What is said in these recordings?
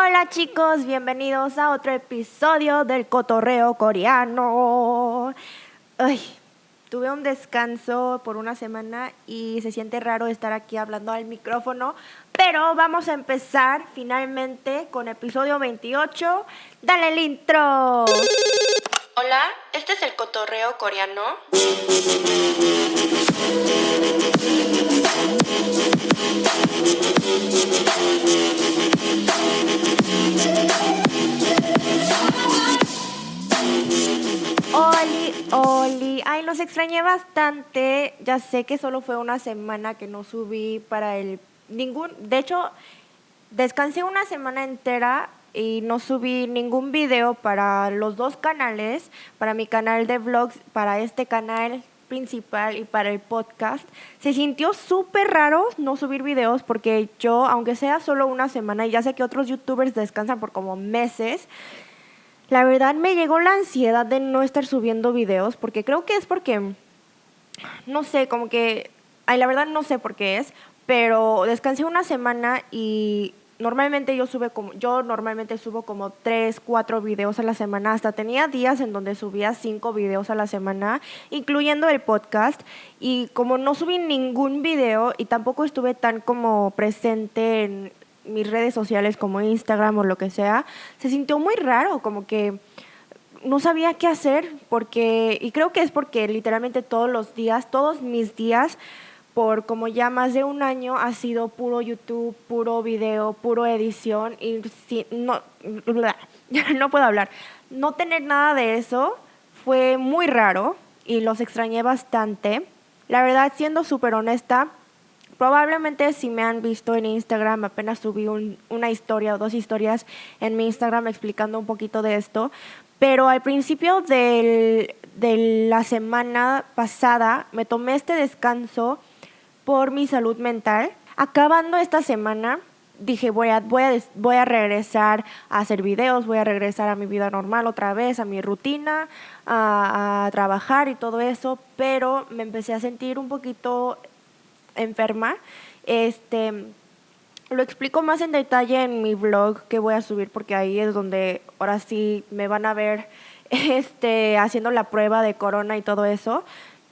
Hola chicos, bienvenidos a otro episodio del cotorreo coreano. Ay, tuve un descanso por una semana y se siente raro estar aquí hablando al micrófono, pero vamos a empezar finalmente con episodio 28. Dale el intro. Hola, este es el cotorreo coreano. Oli, Oli, ay, los extrañé bastante. Ya sé que solo fue una semana que no subí para el ningún, de hecho, descansé una semana entera y no subí ningún video para los dos canales, para mi canal de vlogs, para este canal principal y para el podcast. Se sintió súper raro no subir videos porque yo, aunque sea solo una semana, y ya sé que otros youtubers descansan por como meses, la verdad me llegó la ansiedad de no estar subiendo videos porque creo que es porque, no sé, como que, ay, la verdad no sé por qué es, pero descansé una semana y normalmente yo sube como yo normalmente subo como tres, cuatro videos a la semana, hasta tenía días en donde subía cinco videos a la semana, incluyendo el podcast. Y como no subí ningún video y tampoco estuve tan como presente en mis redes sociales como Instagram o lo que sea, se sintió muy raro, como que no sabía qué hacer porque y creo que es porque literalmente todos los días, todos mis días por como ya más de un año ha sido puro YouTube, puro video, puro edición y si, no, no puedo hablar. No tener nada de eso fue muy raro y los extrañé bastante. La verdad, siendo súper honesta, probablemente si me han visto en Instagram, apenas subí una historia o dos historias en mi Instagram explicando un poquito de esto, pero al principio de la semana pasada me tomé este descanso por mi salud mental. Acabando esta semana, dije, voy a, voy, a, voy a regresar a hacer videos, voy a regresar a mi vida normal otra vez, a mi rutina, a, trabajar y todo eso, pero me empecé a sentir un poquito enferma. Este, lo explico más en detalle en mi blog que voy a subir porque ahí es donde ahora sí me van a ver este, haciendo la prueba de corona y todo eso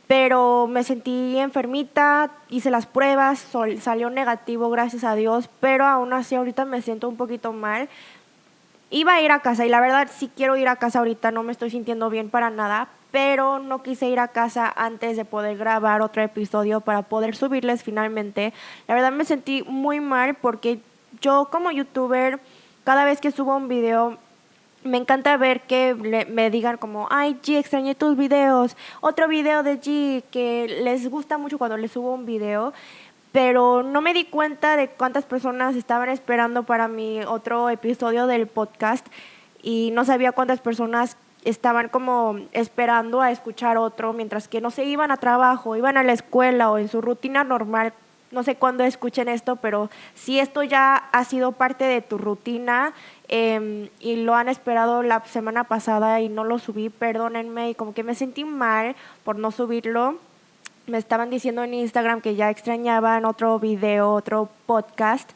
pero me sentí enfermita, hice las pruebas, salió negativo, gracias a Dios, pero aún así ahorita me siento un poquito mal. Iba a ir a casa y la verdad sí quiero ir a casa ahorita, no me estoy sintiendo bien para nada, pero no quise ir a casa antes de poder grabar otro episodio para poder subirles finalmente. La verdad me sentí muy mal porque yo como youtuber, cada vez que subo un video me encanta ver que me digan como, ay G, extrañé tus videos, otro video de G, que les gusta mucho cuando les subo un video, pero no me di cuenta de cuántas personas estaban esperando para mi otro episodio del podcast y no sabía cuántas personas estaban como esperando a escuchar otro, mientras que no se iban a trabajo, iban a la escuela o en su rutina normal. No sé cuándo escuchen esto, pero si esto ya ha sido parte de tu rutina em, y lo han esperado la semana pasada y no lo subí, perdónenme, y como que me sentí mal por no subirlo. Me estaban diciendo en Instagram que ya extrañaban otro video, otro podcast,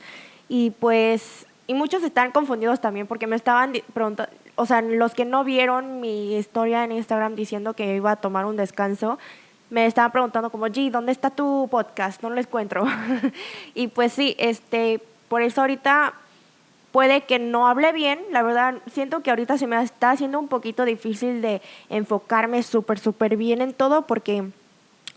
y pues, y muchos están confundidos también porque me estaban preguntando, o sea, los que no vieron mi historia en Instagram diciendo que iba a tomar un descanso, me estaban preguntando como, G, ¿dónde está tu podcast? No lo encuentro. y pues sí, este, por eso ahorita puede que no hable bien, la verdad, siento que ahorita se me está haciendo un poquito difícil de enfocarme súper, súper bien en todo porque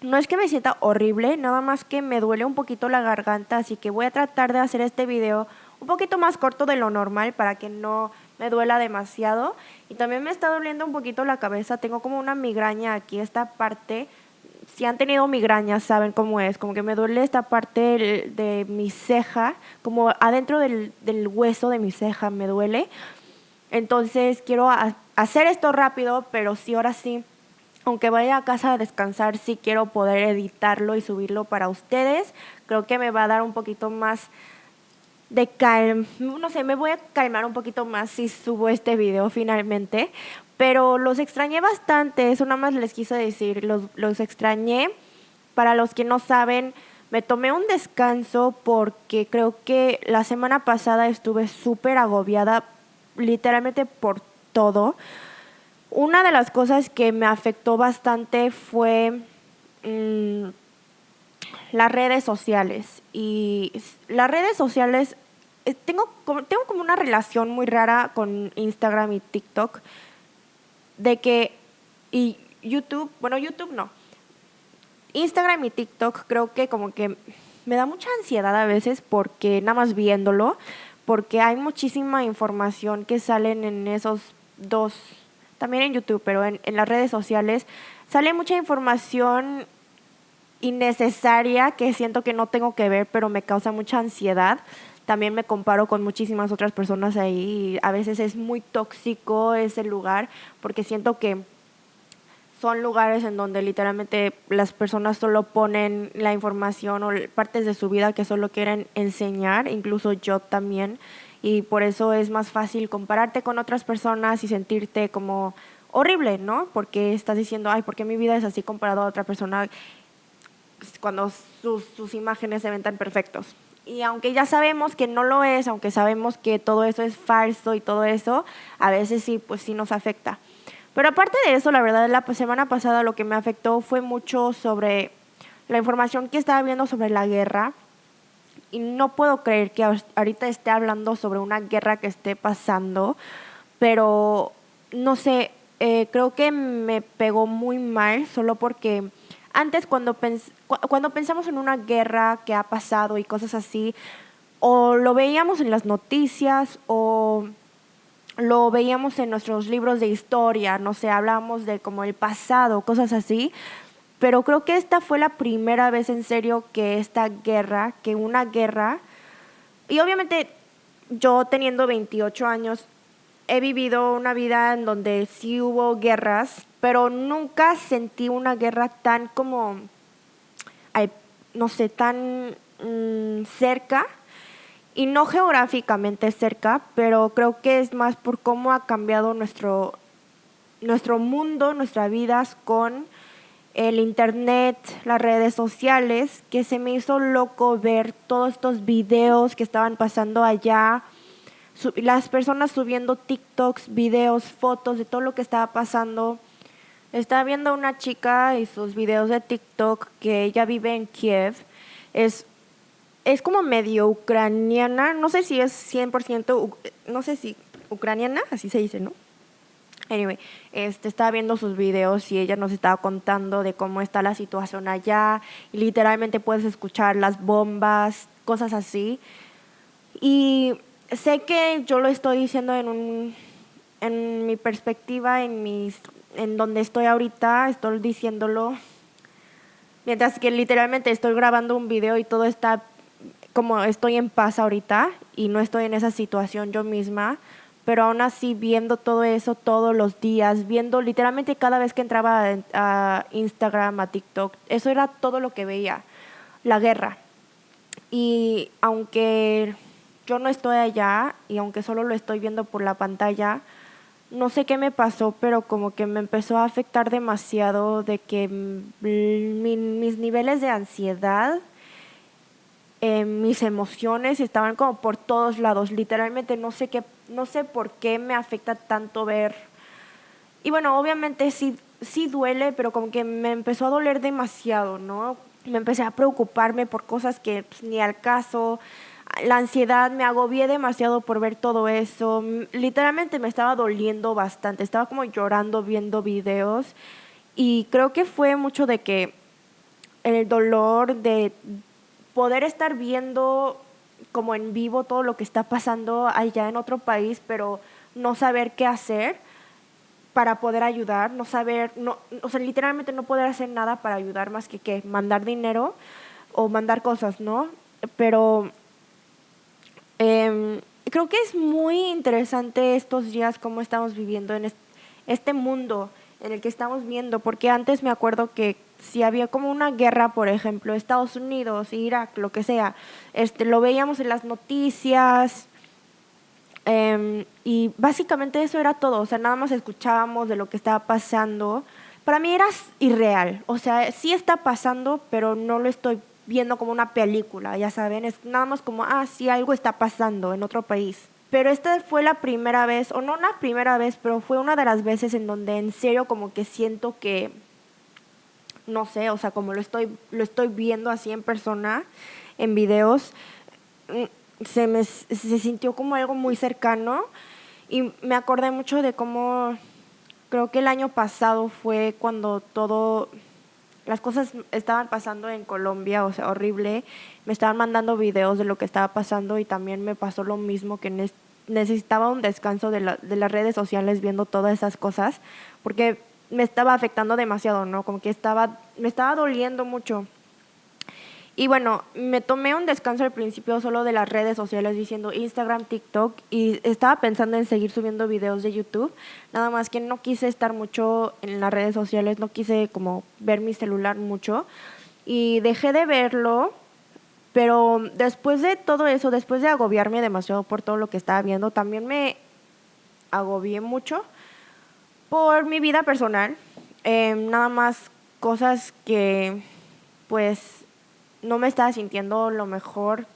no es que me sienta horrible, nada más que me duele un poquito la garganta, así que voy a tratar de hacer este video un poquito más corto de lo normal para que no me duela demasiado. Y también me está doliendo un poquito la cabeza, tengo como una migraña aquí, esta parte si han tenido migrañas, saben cómo es, como que me duele esta parte de, mi ceja, como adentro del, hueso de mi ceja me duele. Entonces quiero hacer esto rápido, pero sí, ahora sí, aunque vaya a casa a descansar, sí quiero poder editarlo y subirlo para ustedes. Creo que me va a dar un poquito más de calma, no sé, me voy a calmar un poquito más si subo este video finalmente, pero los extrañé bastante, eso nada más les quise decir, los, los extrañé. Para los que no saben, me tomé un descanso porque creo que la semana pasada estuve súper agobiada, literalmente por todo. Una de las cosas que me afectó bastante fue mm, las redes sociales. Y las redes sociales, eh, tengo, tengo como una relación muy rara con Instagram y TikTok, de que, y YouTube, bueno, YouTube no Instagram y TikTok creo que como que me da mucha ansiedad a veces porque nada más viéndolo, porque hay muchísima información que salen en esos dos, también en YouTube, pero en, en las redes sociales, sale mucha información innecesaria que siento que no tengo que ver, pero me causa mucha ansiedad. También me comparo con muchísimas otras personas ahí y a veces es muy tóxico ese lugar porque siento que son lugares en donde literalmente las personas solo ponen la información o partes de su vida que solo quieren enseñar, incluso yo también, y por eso es más fácil compararte con otras personas y sentirte como horrible, ¿no? Porque estás diciendo, ay, ¿por qué mi vida es así comparado a otra persona cuando sus, sus imágenes se ven tan perfectos? Y aunque ya sabemos que no lo es, aunque sabemos que todo eso es falso y todo eso, a veces sí, pues sí nos afecta. Pero aparte de eso, la verdad, la semana pasada lo que me afectó fue mucho sobre la información que estaba viendo sobre la guerra. Y no puedo creer que ahorita esté hablando sobre una guerra que esté pasando, pero no sé, eh, creo que me pegó muy mal solo porque antes cuando, cuando pensamos en una guerra que ha pasado y cosas así, o lo veíamos en las noticias o lo veíamos en nuestros libros de historia, no sé, hablábamos de como el pasado, cosas así, pero creo que esta fue la primera vez en serio que esta guerra, que una guerra, y obviamente yo teniendo 28 años, he vivido una vida en donde sí hubo guerras, pero nunca sentí una guerra tan como, no sé, tan mm, cerca y no geográficamente cerca, pero creo que es más por cómo ha cambiado nuestro, nuestro mundo, nuestras vidas con el internet, las redes sociales, que se me hizo loco ver todos estos videos que estaban pasando allá, las personas subiendo TikToks, videos, fotos de todo lo que estaba pasando. Estaba viendo una chica y sus videos de TikTok que ella vive en Kiev. Es es como medio ucraniana, no sé si es 100%, no sé si ucraniana, así se dice, ¿no? Anyway, este, estaba viendo sus videos y ella nos estaba contando de cómo está la situación allá y literalmente puedes escuchar las bombas, cosas así. Y sé que yo lo estoy diciendo en, un, en mi perspectiva, en, mis, en donde estoy ahorita, estoy diciéndolo mientras que literalmente estoy grabando un video y todo está como estoy en paz ahorita y no estoy en esa situación yo misma, pero aún así viendo todo eso todos los días, viendo literalmente cada vez que entraba a Instagram, a TikTok, eso era todo lo que veía, la guerra. Y aunque yo no estoy allá y aunque solo lo estoy viendo por la pantalla, no sé qué me pasó, pero como que me empezó a afectar demasiado de que mis niveles de ansiedad eh, mis emociones estaban como por todos lados. Literalmente no sé qué, no sé por qué me afecta tanto ver. Y bueno, obviamente sí, sí duele, pero como que me empezó a doler demasiado, ¿no? Me empecé a preocuparme por cosas que pues, ni al caso. La ansiedad, me agobié demasiado por ver todo eso. Literalmente me estaba doliendo bastante. Estaba como llorando viendo videos. Y creo que fue mucho de que el dolor de poder estar viendo como en vivo todo lo que está pasando allá en otro país, pero no saber qué hacer para poder ayudar, no saber, no, o sea, literalmente no poder hacer nada para ayudar más que que mandar dinero o mandar cosas, ¿no? Pero em, creo que es muy interesante estos días cómo estamos viviendo en este mundo en el que estamos viendo, porque antes me acuerdo que si había como una guerra, por ejemplo, Estados Unidos, Irak, lo que sea, este, lo veíamos en las noticias em, y básicamente eso era todo, o sea, nada más escuchábamos de lo que estaba pasando. Para mí era irreal, o sea, sí está pasando, pero no lo estoy viendo como una película, ya saben, es nada más como, ah, sí, algo está pasando en otro país. Pero esta fue la primera vez, o no la primera vez, pero fue una de las veces en donde en serio como que siento que, no sé, o sea, como lo estoy, lo estoy viendo así en persona, en videos, mm, se me se sintió como algo muy cercano y me acordé mucho de cómo creo que el año pasado fue cuando todo las cosas estaban pasando en Colombia, o sea, horrible. Me estaban mandando videos de lo que estaba pasando y también me pasó lo mismo que necesitaba un descanso de, la, de las redes sociales viendo todas esas cosas, porque me estaba afectando demasiado, ¿no? Como que estaba, me estaba doliendo mucho. Y bueno, me tomé un descanso al principio solo de las redes sociales diciendo Instagram, TikTok y estaba pensando en seguir subiendo videos de YouTube, nada más que no quise estar mucho en las redes sociales, no quise como ver mi celular mucho y dejé de verlo, pero después de todo eso, después de agobiarme demasiado por todo lo que estaba viendo, también me agobié mucho por mi vida personal, em, nada más cosas que pues no me estaba sintiendo lo mejor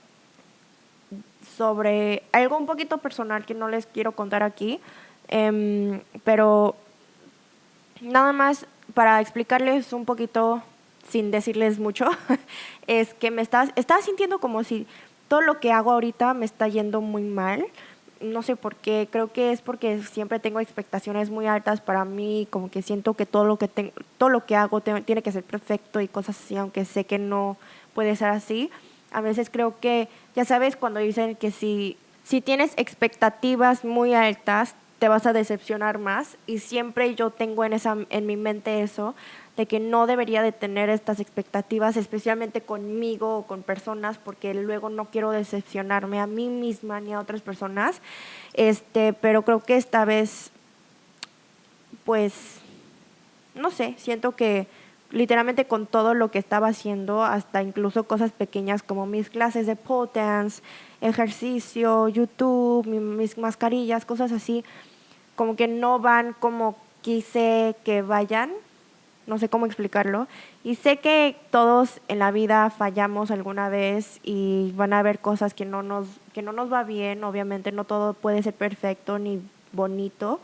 sobre algo un poquito personal que no les quiero contar aquí, em, pero nada más para explicarles un poquito, sin decirles mucho, es que me estaba, estaba sintiendo como si todo lo que hago ahorita me está yendo muy mal. No sé por qué, creo que es porque siempre tengo expectaciones muy altas para mí, como que siento que todo lo que, tengo, todo lo que hago tiene que ser perfecto y cosas así, aunque sé que no, puede ser así. A veces creo que, ya sabes, cuando dicen que si, si tienes expectativas muy altas, te vas a decepcionar más. Y siempre yo tengo en, esa, en mi mente eso, de que no debería de tener estas expectativas, especialmente conmigo o con personas, porque luego no quiero decepcionarme a mí misma ni a otras personas. Este, pero creo que esta vez, pues, no sé, siento que literalmente con todo lo que estaba haciendo, hasta incluso cosas pequeñas como mis clases de pole dance, ejercicio, YouTube, mis mascarillas, cosas así, como que no van como quise que vayan, no sé cómo explicarlo. Y sé que todos en la vida fallamos alguna vez y van a haber cosas que no nos, que no nos va bien, obviamente no todo puede ser perfecto ni bonito,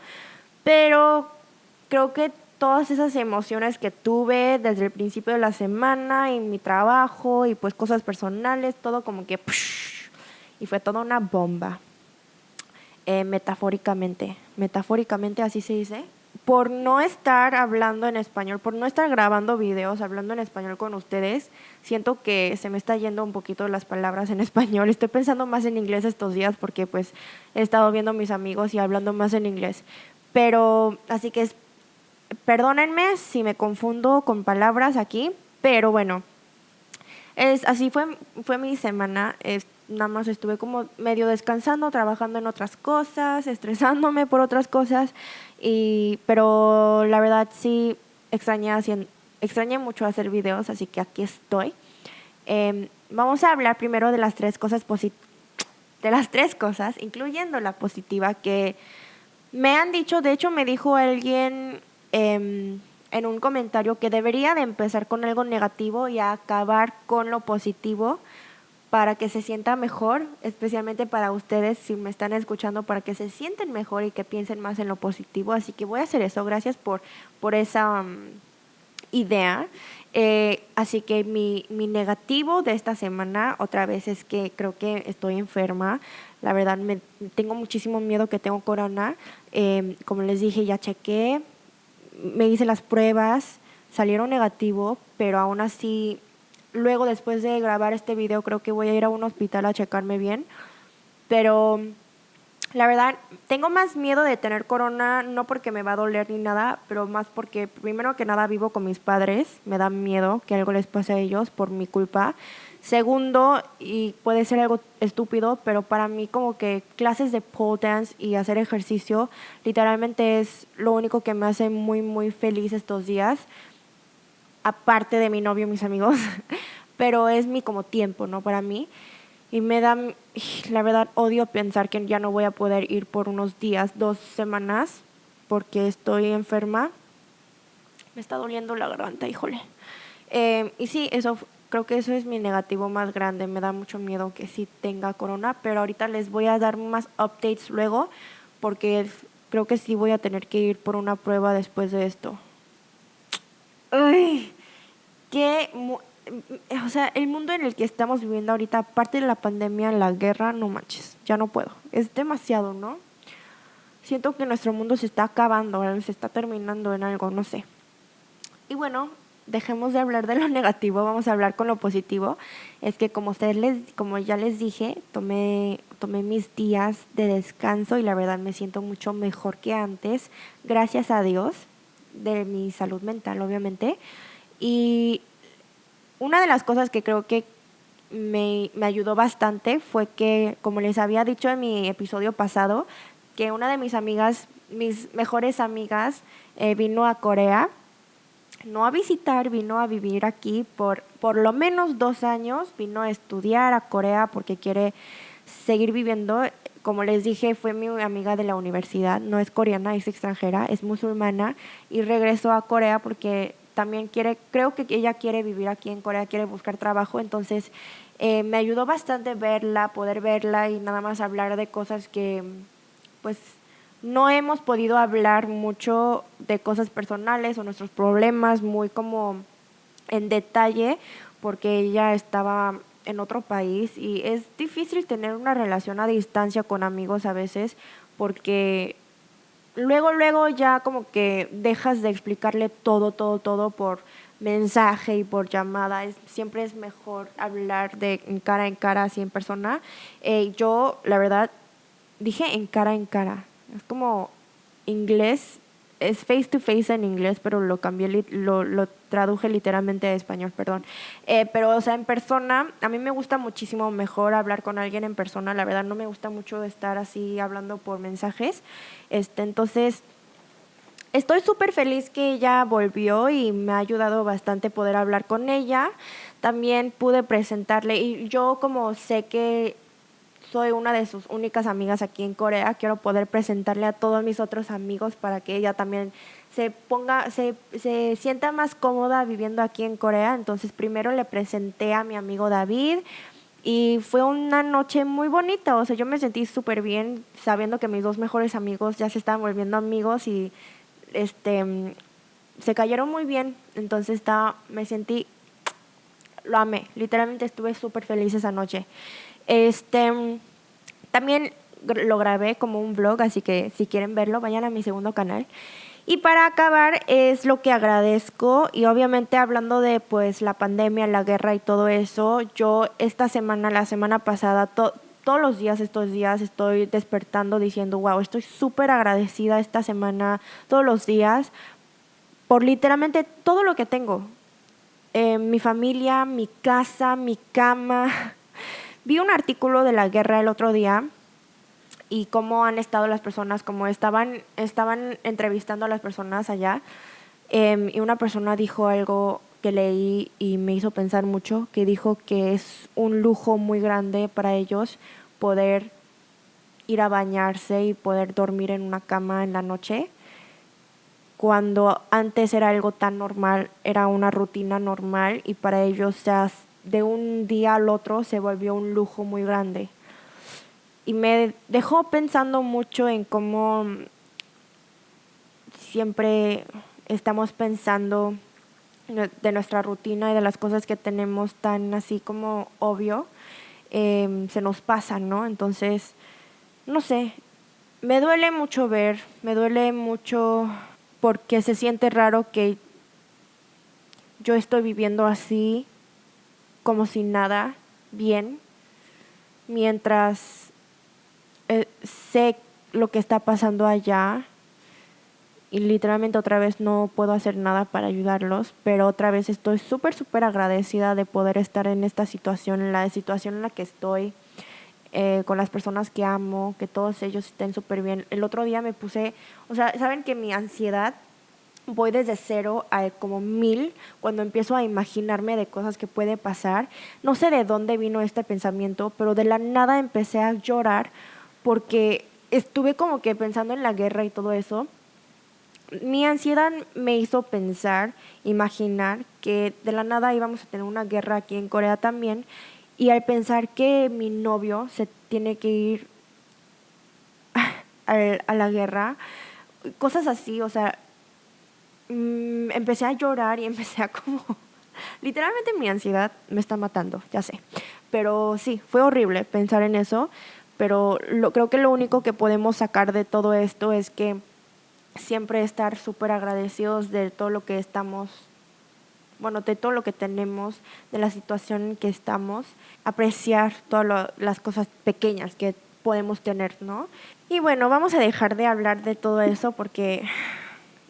pero creo que todas esas emociones que tuve desde el principio de la semana y mi trabajo y pues cosas personales, todo como que... y fue toda una bomba. Eh, metafóricamente, metafóricamente así se dice. Por no estar hablando en español, por no estar grabando videos, hablando en español con ustedes, siento que se me está yendo un poquito las palabras en español. Estoy pensando más en inglés estos días porque pues he estado viendo a mis amigos y hablando más en inglés. Pero así que perdónenme si me confundo con palabras aquí, pero bueno, es, así fue, fue mi semana. nada más estuve como medio descansando, trabajando en otras cosas, estresándome por otras cosas, y, pero la verdad sí extrañé, extrañé mucho hacer videos, así que aquí estoy. Em, vamos a hablar primero de las tres cosas de las tres cosas, incluyendo la positiva que me han dicho, de hecho me dijo alguien Em, en un comentario que debería de empezar con algo negativo y acabar con lo positivo para que se sienta mejor, especialmente para ustedes si me están escuchando, para que se sienten mejor y que piensen más en lo positivo. Así que voy a hacer eso. Gracias por, por esa um, idea. Eh, así que mi, mi, negativo de esta semana otra vez es que creo que estoy enferma. La verdad, me, tengo muchísimo miedo que tengo corona. Em, como les dije, ya chequé, me hice las pruebas, salieron negativo, pero aún así, luego después de grabar este video, creo que voy a ir a un hospital a checarme bien. Pero la verdad, tengo más miedo de tener corona, no porque me va a doler ni nada, pero más porque primero que nada vivo con mis padres, me da miedo que algo les pase a ellos por mi culpa. Segundo, y puede ser algo estúpido, pero para mí como que clases de pole dance y hacer ejercicio literalmente es lo único que me hace muy, muy feliz estos días, aparte de mi novio y mis amigos, pero es mi como tiempo, ¿no? Para mí. Y me da, la verdad, odio pensar que ya no voy a poder ir por unos días, dos semanas, porque estoy enferma. Me está doliendo la garganta, híjole. Eh, y sí, eso Creo que eso es mi negativo más grande. Me da mucho miedo que sí tenga corona, pero ahorita les voy a dar más updates luego porque creo que sí voy a tener que ir por una prueba después de esto. Ay, qué o sea, el mundo en el que estamos viviendo ahorita, aparte de la pandemia, la guerra, no manches, ya no puedo. Es demasiado, ¿no? Siento que nuestro mundo se está acabando, se está terminando en algo, no sé. Y bueno, dejemos de hablar de lo negativo, vamos a hablar con lo positivo. Es que como ustedes les, como ya les dije, tomé, tomé mis días de descanso y la verdad me siento mucho mejor que antes, gracias a Dios, de mi salud mental, obviamente. Y una de las cosas que creo que me, me, ayudó bastante fue que, como les había dicho en mi episodio pasado, que una de mis amigas, mis mejores amigas, eh, vino a Corea, no a visitar, vino a vivir aquí por por lo menos dos años, vino a estudiar a Corea porque quiere seguir viviendo. Como les dije, fue mi amiga de la universidad, no es coreana, es extranjera, es musulmana y regresó a Corea porque también quiere, creo que ella quiere vivir aquí en Corea, quiere buscar trabajo, entonces eh, me ayudó bastante verla, poder verla y nada más hablar de cosas que pues no hemos podido hablar mucho de cosas personales o nuestros problemas muy como en detalle porque ella estaba en otro país y es difícil tener una relación a distancia con amigos a veces porque luego, luego ya como que dejas de explicarle todo, todo, todo por mensaje y por llamada. Es, siempre es mejor hablar de en cara en cara, así en persona. Eh, yo, la verdad, dije en cara en cara. Es como inglés, es face to face en inglés, pero lo cambié, lo, lo traduje literalmente a español, perdón. Eh, pero, o sea, en persona, a mí me gusta muchísimo mejor hablar con alguien en persona. La verdad, no me gusta mucho estar así hablando por mensajes. Este, entonces, estoy súper feliz que ella volvió y me ha ayudado bastante poder hablar con ella. También pude presentarle, y yo como sé que soy una de sus únicas amigas aquí en Corea, quiero poder presentarle a todos mis otros amigos para que ella también se ponga, se, se sienta más cómoda viviendo aquí en Corea. Entonces primero le presenté a mi amigo David y fue una noche muy bonita. O sea, yo me sentí súper bien sabiendo que mis dos mejores amigos ya se estaban volviendo amigos y este se cayeron muy bien. Entonces me sentí, lo amé. Literalmente estuve súper feliz esa noche. Este, también lo grabé como un vlog, así que si quieren verlo, vayan a mi segundo canal. Y para acabar es lo que agradezco y obviamente hablando de pues la pandemia, la guerra y todo eso, yo esta semana, la semana pasada, todos los días, estos días estoy despertando diciendo, wow, estoy súper agradecida esta semana, todos los días, por literalmente todo lo que tengo. Eh, mi familia, mi casa, mi cama, Vi un artículo de la guerra el otro día y cómo han estado las personas, como estaban, estaban entrevistando a las personas allá. Em, y una persona dijo algo que leí y me hizo pensar mucho, que dijo que es un lujo muy grande para ellos poder ir a bañarse y poder dormir en una cama en la noche, cuando antes era algo tan normal, era una rutina normal y para ellos ya de un día al otro se volvió un lujo muy grande. Y me dejó pensando mucho en cómo siempre estamos pensando de nuestra rutina y de las cosas que tenemos tan así como obvio, em, se nos pasan, ¿no? Entonces, no sé, me duele mucho ver, me duele mucho porque se siente raro que yo estoy viviendo así como si nada, bien, mientras eh, sé lo que está pasando allá y literalmente otra vez no puedo hacer nada para ayudarlos, pero otra vez estoy súper, súper agradecida de poder estar en esta situación, en la situación en la que estoy, eh, con las personas que amo, que todos ellos estén súper bien. El otro día me puse, o sea, saben que mi ansiedad voy desde cero a como mil cuando empiezo a imaginarme de cosas que puede pasar. No sé de dónde vino este pensamiento, pero de la nada empecé a llorar porque estuve como que pensando en la guerra y todo eso. mi ansiedad me hizo pensar, imaginar que de la nada íbamos a tener una guerra aquí en Corea también y al pensar que mi novio se tiene que ir a la guerra, cosas así, o sea, mm, empecé a llorar y empecé a como... Literalmente mi ansiedad me está matando, ya sé. Pero sí, fue horrible pensar en eso, pero lo, creo que lo único que podemos sacar de todo esto es que siempre estar súper agradecidos de todo lo que estamos, bueno, de todo lo que tenemos, de la situación en que estamos, apreciar todas las cosas pequeñas que podemos tener, ¿no? Y bueno, vamos a dejar de hablar de todo eso porque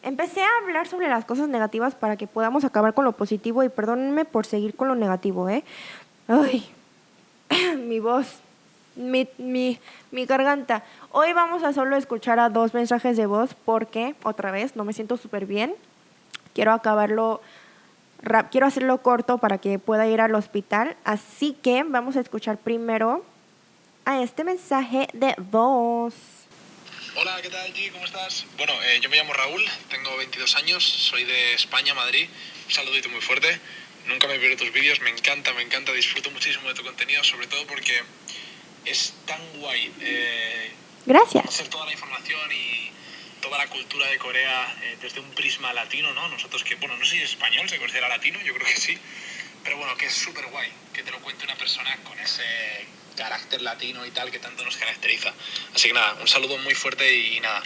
empecé a hablar sobre las cosas negativas para que podamos acabar con lo positivo y perdónenme por seguir con lo negativo, ¿eh? Ay, mi voz mi, mi, mi garganta. Hoy vamos a solo escuchar a dos mensajes de voz porque, otra vez, no me siento súper bien. Quiero acabarlo, quiero hacerlo corto para que pueda ir al hospital. Así que vamos a escuchar primero a este mensaje de voz. Hola, ¿qué tal, G? ¿Cómo estás? Bueno, eh, yo me llamo Raúl, tengo 22 años, soy de España, Madrid. Un saludito muy fuerte. Nunca me pierdo tus vídeos, me encanta, me encanta, disfruto muchísimo de tu contenido, sobre todo porque es tan guay. Eh, Gracias. Hacer toda la información y toda la cultura de Corea eh, desde un prisma latino, ¿no? Nosotros que, bueno, no sé si es español, se considera latino, yo creo que sí. Pero bueno, que es súper guay que te lo cuente una persona con ese carácter latino y tal que tanto nos caracteriza. Así que nada, un saludo muy fuerte y nada,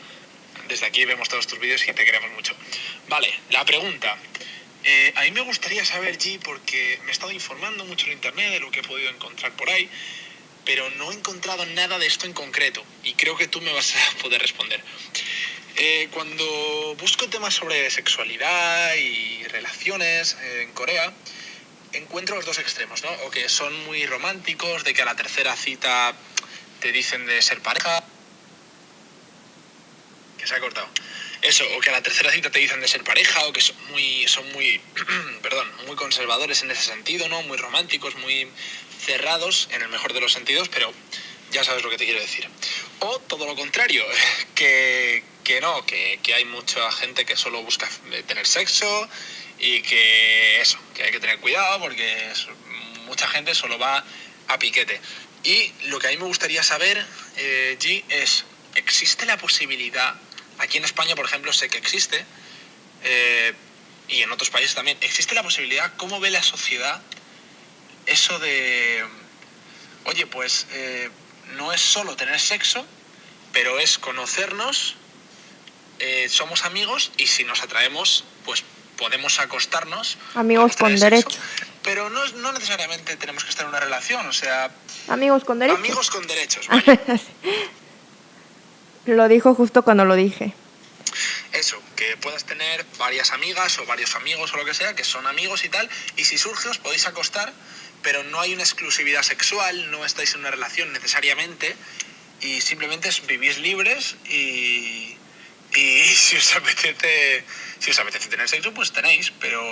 desde aquí vemos todos tus vídeos y te queremos mucho. Vale, la pregunta. Eh, a mí me gustaría saber, G, porque me he estado informando mucho en internet de lo que he podido encontrar por ahí pero no he encontrado nada de esto en concreto y creo que tú me vas a poder responder. Eh, cuando busco temas sobre sexualidad y relaciones eh, en Corea, encuentro los dos extremos, ¿no? O que son muy románticos, de que a la tercera cita te dicen de ser pareja. Que se ha cortado. Eso, o que a la tercera cita te dicen de ser pareja, o que son muy, son muy, perdón, muy conservadores en ese sentido, ¿no? Muy románticos, muy cerrados en el mejor de los sentidos, pero ya sabes lo que te quiero decir. O todo lo contrario, que, que no, que, que, hay mucha gente que solo busca tener sexo y que eso, que hay que tener cuidado porque mucha gente solo va a piquete. Y lo que a mí me gustaría saber, eh, G, es, ¿existe la posibilidad, aquí en España por ejemplo sé que existe, eh, y en otros países también, ¿existe la posibilidad, cómo ve la sociedad eso de, oye, pues eh, no es solo tener sexo, pero es conocernos, eh, somos amigos y si nos atraemos, pues podemos acostarnos. Amigos con derechos. Pero no, no, necesariamente tenemos que estar en una relación, o sea... Amigos con derechos. Amigos con derechos. lo dijo justo cuando lo dije. Eso, que puedas tener varias amigas o varios amigos o lo que sea, que son amigos y tal, y si surge os podéis acostar pero no hay una exclusividad sexual, no estáis en una relación necesariamente y simplemente vivís libres y, y si os apetece si os apetece tener sexo pues tenéis, pero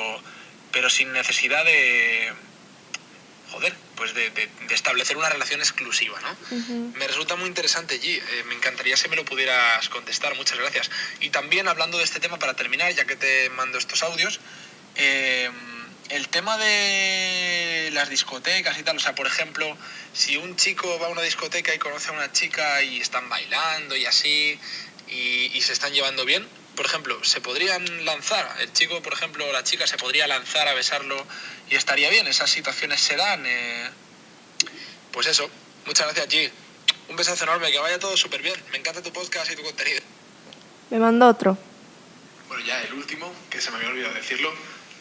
pero sin necesidad de joder, pues de, de, establecer una relación exclusiva, ¿no? Me resulta muy interesante, allí eh, me encantaría si me lo pudieras contestar, muchas gracias. Y también hablando de este tema, para terminar, ya que te mando estos audios, eh, el tema de las discotecas y tal, o sea, por ejemplo, si un chico va a una discoteca y conoce a una chica y están bailando y así, y, se están llevando bien, por ejemplo, se podrían lanzar, el chico, por ejemplo, o la chica se podría lanzar a besarlo y estaría bien, esas situaciones se dan. Eh. Pues eso, muchas gracias, G. Un besazo enorme, que vaya todo súper bien. Me encanta tu podcast y tu contenido. Me mando otro. Bueno, ya el último, que se me había olvidado decirlo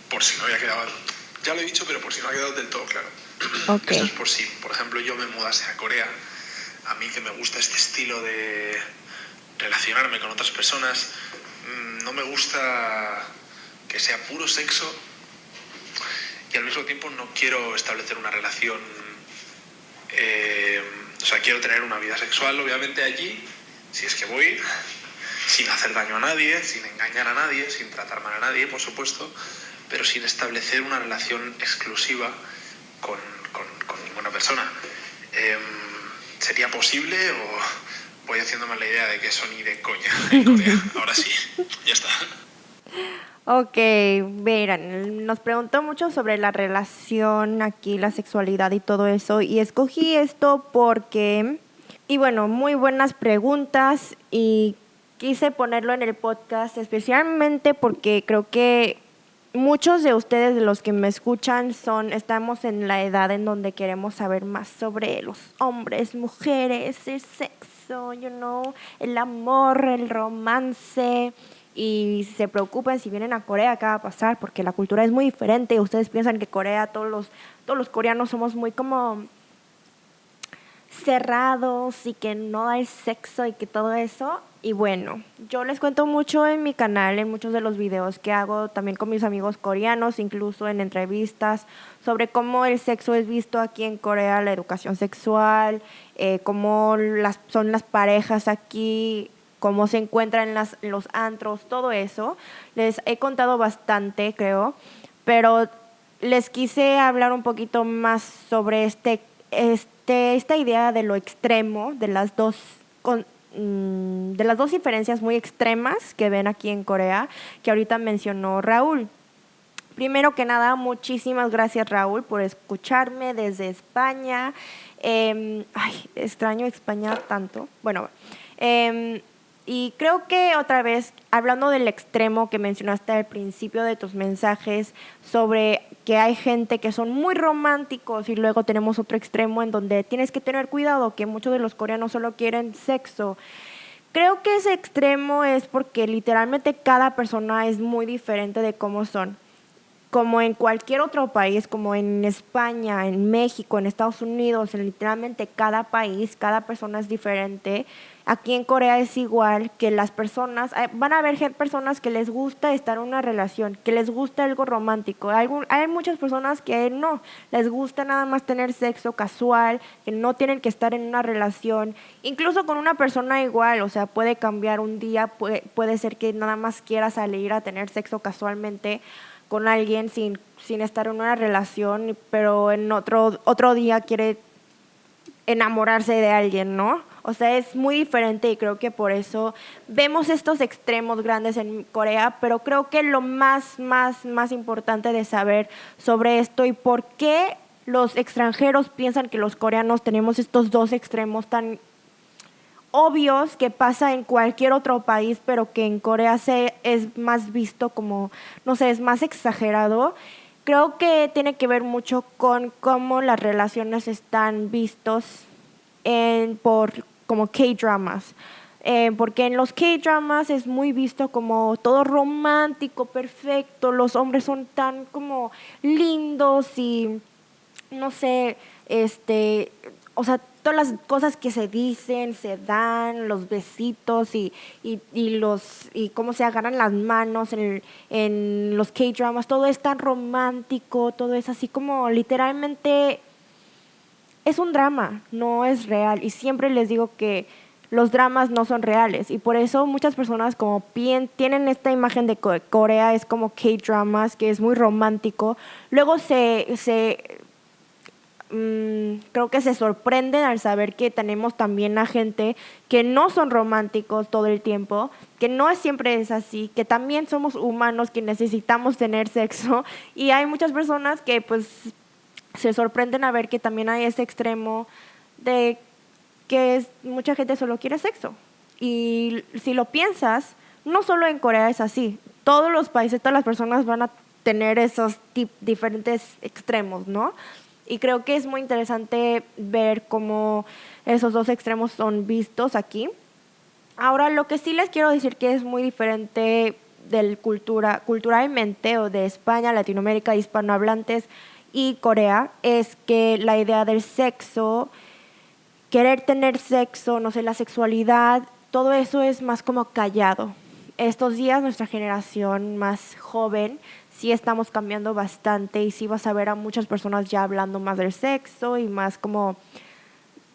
por si no había quedado, ya lo he dicho, pero por si no ha quedado del todo claro. Esto es por si, por ejemplo, yo me mudase a Corea, a mí que me gusta este estilo de relacionarme con otras personas, mm, no me gusta que sea puro sexo y al mismo tiempo no quiero establecer una relación, eh, o sea, quiero tener una vida sexual, obviamente, allí, si es que voy, sin hacer daño a nadie, sin engañar a nadie, sin tratar mal a nadie, por supuesto, pero sin establecer una relación exclusiva con, con, ninguna persona. Em, ¿Sería posible o, voy haciéndome la idea de que eso ni de coña en Corea. Ahora sí, ya está. Ok, verán, nos preguntó mucho sobre la relación aquí, la sexualidad y todo eso, y escogí esto porque, y bueno, muy buenas preguntas y quise ponerlo en el podcast especialmente porque creo que muchos de ustedes, de los que me escuchan, son, estamos en la edad en donde queremos saber más sobre los hombres, mujeres, el sexo, you know, el amor, el romance y se preocupen si vienen a Corea qué va a pasar porque la cultura es muy diferente. Ustedes piensan que Corea todos los todos los coreanos somos muy como cerrados y que no hay sexo y que todo eso y bueno yo les cuento mucho en mi canal en muchos de los videos que hago también con mis amigos coreanos incluso en entrevistas sobre cómo el sexo es visto aquí en Corea la educación sexual eh, cómo las son las parejas aquí cómo se encuentran las, los antros, todo eso. Les he contado bastante, creo, pero les quise hablar un poquito más sobre este, este, esta idea de lo extremo, de las dos mm, de las dos diferencias muy extremas que ven aquí en Corea, que ahorita mencionó Raúl. Primero que nada, muchísimas gracias Raúl por escucharme desde España. Em, ay, extraño España tanto. Bueno, eh, y creo que otra vez, hablando del extremo que mencionaste al principio de tus mensajes, sobre que hay gente que son muy románticos y luego tenemos otro extremo en donde tienes que tener cuidado, que muchos de los coreanos solo quieren sexo. Creo que ese extremo es porque literalmente cada persona es muy diferente de cómo son. Como en cualquier otro país, como en España, en México, en Estados Unidos, en literalmente cada país, cada persona es diferente. Aquí en Corea es igual que las personas, eh, van a haber personas que les gusta estar en una relación, que les gusta algo romántico. Hay, muchas personas que no, les gusta nada más tener sexo casual, que no tienen que estar en una relación, incluso con una persona igual, o sea, puede cambiar un día, puede, puede ser que nada más quiera salir a tener sexo casualmente con alguien sin, sin estar en una relación, pero en otro, otro día quiere enamorarse de alguien, ¿no? O sea, es muy diferente y creo que por eso vemos estos extremos grandes en Corea, pero creo que lo más, más, más importante de saber sobre esto y por qué los extranjeros piensan que los coreanos tenemos estos dos extremos tan obvios que pasa en cualquier otro país, pero que en Corea se, es más visto como, no sé, es más exagerado. Creo que tiene que ver mucho con cómo las relaciones están vistos en, por como K-dramas. Eh, porque en los K-dramas es muy visto como todo romántico, perfecto, los hombres son tan como lindos y no sé, este, o sea, todas las cosas que se dicen, se dan, los besitos y, y, los y cómo se agarran las manos en, en los K-dramas, todo es tan romántico, todo es así como literalmente es un drama, no es real. Y siempre les digo que los dramas no son reales. Y por eso muchas personas como tienen esta imagen de Corea, es como K-dramas, que es muy romántico. Luego se, se mm, creo que se sorprenden al saber que tenemos también a gente que no son románticos todo el tiempo, que no siempre es así, que también somos humanos, que necesitamos tener sexo. Y hay muchas personas que pues se sorprenden a ver que también hay ese extremo de que es, mucha gente solo quiere sexo. Y si lo piensas, no solo en Corea es así. Todos los países, todas las personas van a tener esos diferentes extremos, ¿no? Y creo que es muy interesante ver cómo esos dos extremos son vistos aquí. Ahora, lo que sí les quiero decir que es muy diferente del cultura, culturalmente o de España, Latinoamérica, hispanohablantes, y Corea es que la idea del sexo, querer tener sexo, no sé, la sexualidad, todo eso es más como callado. Estos días nuestra generación más joven sí estamos cambiando bastante y sí vas a ver a muchas personas ya hablando más del sexo y más como,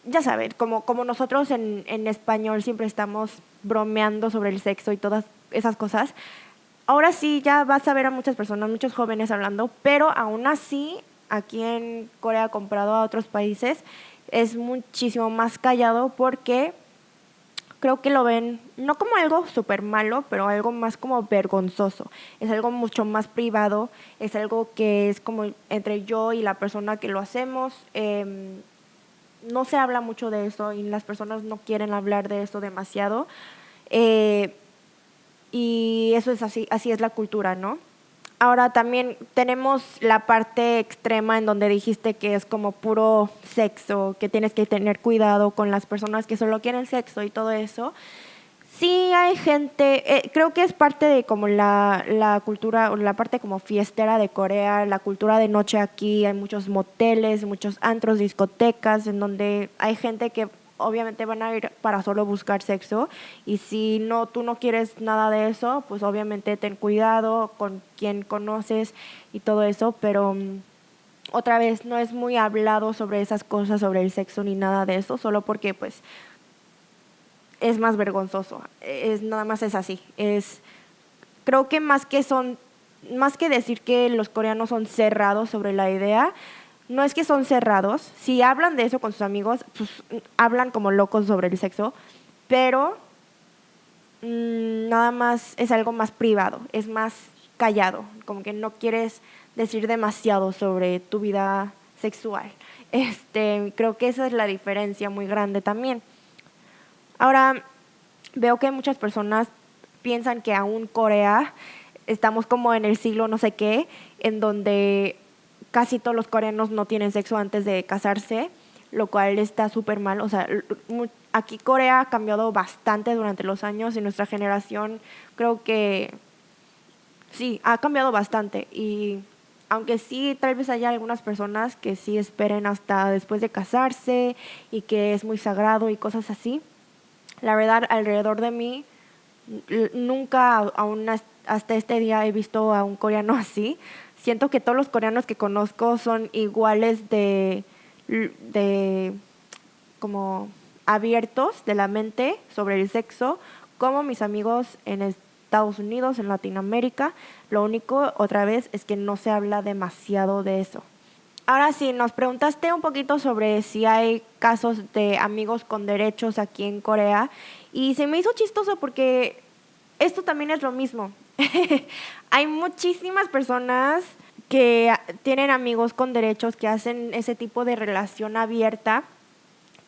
ya saben, como, como nosotros en, en español siempre estamos bromeando sobre el sexo y todas esas cosas. Ahora sí ya vas a ver a muchas personas, muchos jóvenes hablando, pero aún así aquí en Corea comprado a otros países es muchísimo más callado porque creo que lo ven no como algo súper malo, pero algo más como vergonzoso. Es algo mucho más privado, es algo que es como entre yo y la persona que lo hacemos. Em, no se habla mucho de eso y las personas no quieren hablar de eso demasiado. Eh, y eso es así, así es la cultura, ¿no? Ahora también tenemos la parte extrema en donde dijiste que es como puro sexo, que tienes que tener cuidado con las personas que solo quieren sexo y todo eso. Sí hay gente, eh, creo que es parte de como la, la cultura, la parte como fiestera de Corea, la cultura de noche aquí, hay muchos moteles, muchos antros, discotecas, en donde hay gente que obviamente van a ir para solo buscar sexo y si no tú no quieres nada de eso, pues obviamente ten cuidado con quien conoces y todo eso, pero mm, otra vez no es muy hablado sobre esas cosas, sobre el sexo ni nada de eso, solo porque pues es más vergonzoso. Es nada más es así. Es creo que más que son más que decir que los coreanos son cerrados sobre la idea, no es que son cerrados, si hablan de eso con sus amigos, pues hablan como locos sobre el sexo, pero mm, nada más es algo más privado, es más callado, como que no quieres decir demasiado sobre tu vida sexual. Este, creo que esa es la diferencia muy grande también. Ahora, veo que muchas personas piensan que aún Corea estamos como en el siglo no sé qué, en donde casi todos los coreanos no tienen sexo antes de casarse, lo cual está súper mal. O sea, aquí Corea ha cambiado bastante durante los años y nuestra generación creo que sí, ha cambiado bastante. Y aunque sí, tal vez haya algunas personas que sí esperen hasta después de casarse y que es muy sagrado y cosas así, la verdad, alrededor de mí, nunca, aún hasta este día he visto a un coreano así siento que todos los coreanos que conozco son iguales de, de como abiertos de la mente sobre el sexo como mis amigos en Estados Unidos, en Latinoamérica. Lo único, otra vez, es que no se habla demasiado de eso. Ahora sí, nos preguntaste un poquito sobre si hay casos de amigos con derechos aquí en Corea y se me hizo chistoso porque esto también es lo mismo. hay muchísimas personas que tienen amigos con derechos que hacen ese tipo de relación abierta.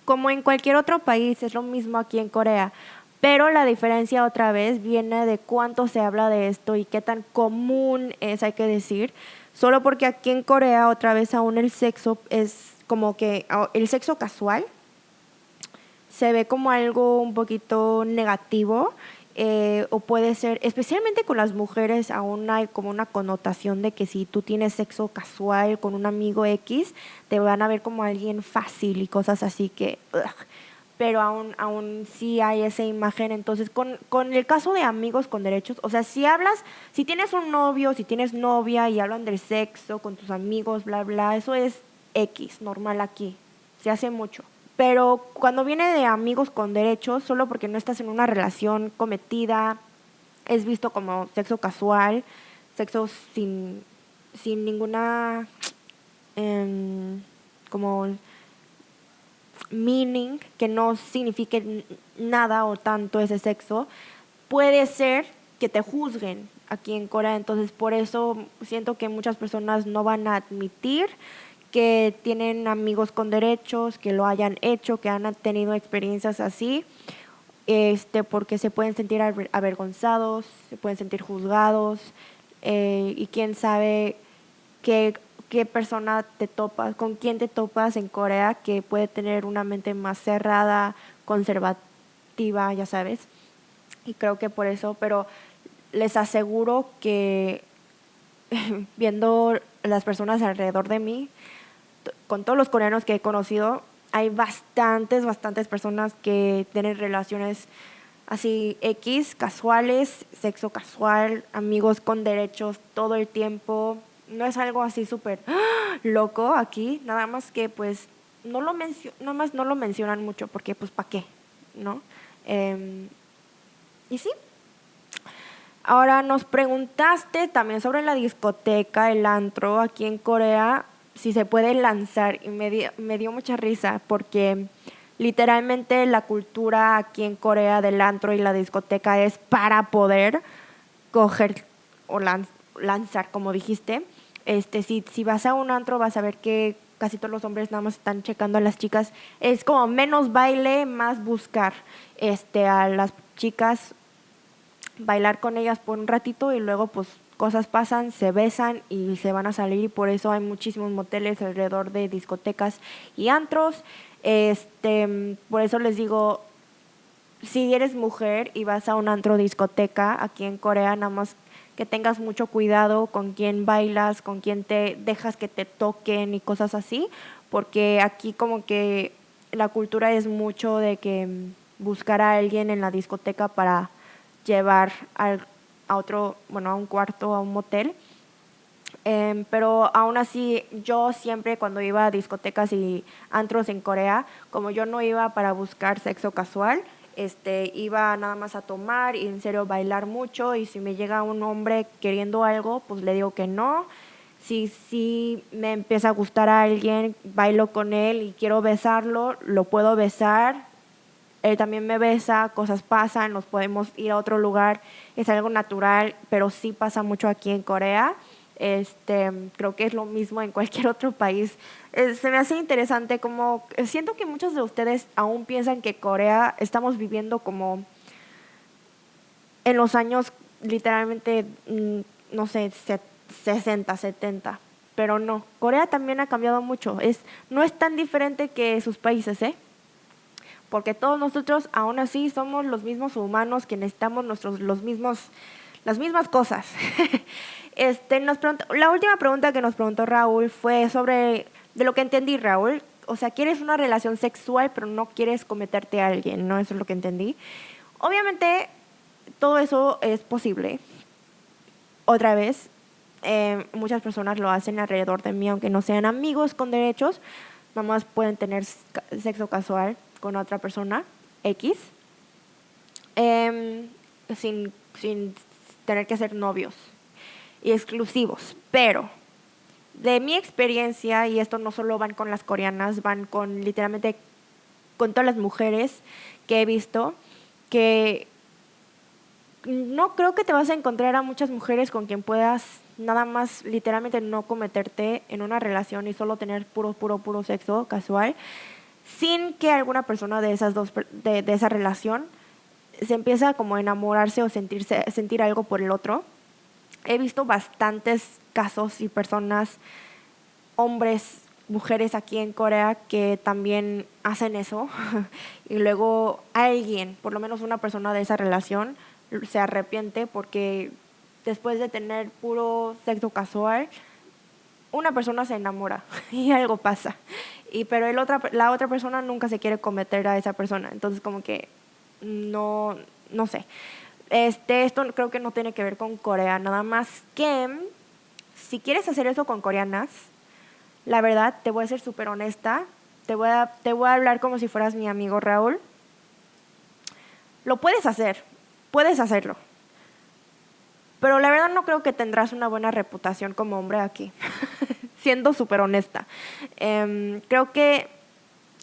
Como en cualquier otro país, es lo mismo aquí en Corea. Pero la diferencia otra vez viene de cuánto se habla de esto y qué tan común es, hay que decir. Solo porque aquí en Corea otra vez aún el sexo es como que el sexo casual se ve como algo un poquito negativo eh, o puede ser, especialmente con las mujeres, aún hay como una connotación de que si tú tienes sexo casual con un amigo X, te van a ver como alguien fácil y cosas así que... pero aún, aún sí hay esa imagen. Entonces, con, con el caso de amigos con derechos, o sea, si hablas, si tienes un novio, si tienes novia y hablan del sexo con tus amigos, bla, bla, eso es X, normal aquí. Se hace mucho. Pero cuando viene de amigos con derechos, solo porque no estás en una relación cometida, es visto como sexo casual, sexo sin, sin ninguna em, como meaning, que no signifique nada o tanto ese sexo, puede ser que te juzguen aquí en Corea. Entonces, por eso siento que muchas personas no van a admitir que tienen amigos con derechos, que lo hayan hecho, que han tenido experiencias así, este, porque se pueden sentir avergonzados, se pueden sentir juzgados, eh, y quién sabe qué, qué persona te topas, con quién te topas en Corea que puede tener una mente más cerrada, conservativa, ya sabes. Y creo que por eso, pero les aseguro que viendo las personas alrededor de mí, con todos los coreanos que he conocido, hay bastantes, bastantes personas que tienen relaciones así X, casuales, sexo casual, amigos con derechos todo el tiempo. No es algo así súper loco aquí, nada más que pues no lo, nada más no lo mencionan mucho porque pues ¿para qué? ¿No? Em, y sí. Ahora nos preguntaste también sobre la discoteca, el antro aquí en Corea si se puede lanzar y me dio, me dio mucha risa porque literalmente la cultura aquí en Corea del antro y la discoteca es para poder coger o lanzar, como dijiste. Este, si, si vas a un antro vas a ver que casi todos los hombres nada más están checando a las chicas. Es como menos baile, más buscar este, a las chicas, bailar con ellas por un ratito y luego pues cosas pasan, se besan y se van a salir y por eso hay muchísimos moteles alrededor de discotecas y antros. Este, por eso les digo, si eres mujer y vas a un antro discoteca aquí en Corea, nada más que tengas mucho cuidado con quién bailas, con quién te dejas que te toquen y cosas así, porque aquí como que la cultura es mucho de que buscar a alguien en la discoteca para llevar al, a otro, bueno, a un cuarto, a un motel. Em, pero aún así, yo siempre cuando iba a discotecas y antros en Corea, como yo no iba para buscar sexo casual, este, iba nada más a tomar y en serio bailar mucho y si me llega un hombre queriendo algo, pues le digo que no. Si, si me empieza a gustar a alguien, bailo con él y quiero besarlo, lo puedo besar. Él también me besa, cosas pasan, nos podemos ir a otro lugar, es algo natural, pero sí pasa mucho aquí en Corea. Este, creo que es lo mismo en cualquier otro país. Eh, se me hace interesante como eh, siento que muchos de ustedes aún piensan que Corea estamos viviendo como en los años literalmente mm, no sé, 60, 70, pero no. Corea también ha cambiado mucho. Es no es tan diferente que sus países, ¿eh? Porque todos nosotros aún así somos los mismos humanos que necesitamos nuestros los mismos las mismas cosas. Este, nos la última pregunta que nos preguntó Raúl fue sobre, de lo que entendí Raúl, o sea, quieres una relación sexual pero no quieres cometerte a alguien, ¿no? Eso es lo que entendí. Obviamente, todo eso es posible. Otra vez, eh, muchas personas lo hacen alrededor de mí, aunque no sean amigos con derechos, mamás pueden tener sexo casual con otra persona, X, em, sin, sin tener que ser novios, y exclusivos, pero de mi experiencia, y esto no solo van con las coreanas, van con literalmente con todas las mujeres que he visto, que no creo que te vas a encontrar a muchas mujeres con quien puedas nada más literalmente no cometerte en una relación y solo tener puro, puro, puro sexo casual, sin que alguna persona de esas dos, de, de esa relación se empiece a como enamorarse o sentirse, sentir algo por el otro. He visto bastantes casos y personas, hombres, mujeres aquí en Corea que también hacen eso. Y luego alguien, por lo menos una persona de esa relación, se arrepiente porque después de tener puro sexo casual, una persona se enamora y algo pasa. Y pero la otra persona nunca se quiere cometer a esa persona. Entonces como que no, no sé. Este, esto creo que no tiene que ver con Corea, nada más que si quieres hacer eso con coreanas, la verdad, te voy a ser súper honesta, te voy, a, te voy a hablar como si fueras mi amigo Raúl. Lo puedes hacer, puedes hacerlo. Pero la verdad no creo que tendrás una buena reputación como hombre aquí, siendo súper honesta. Em, creo que